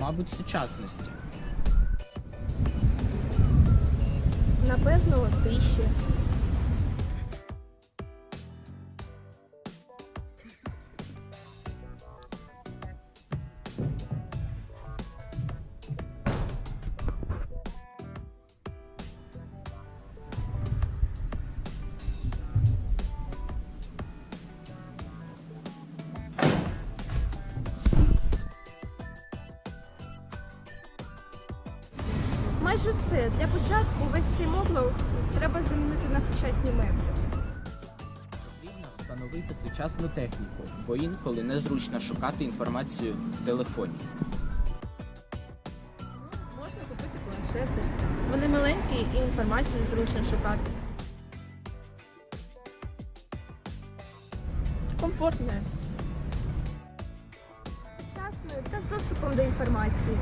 Мабуть, сучасності. Напевно, тиші. Майже все. Для початку весь цей моблок треба замінити на сучасні меблі. Потрібно встановити сучасну техніку, бо інколи незручно шукати інформацію в телефоні. Можна купити планшети. Вони маленькі і інформацію зручно шукати. Комфортне. Сучасне та з доступом до інформації.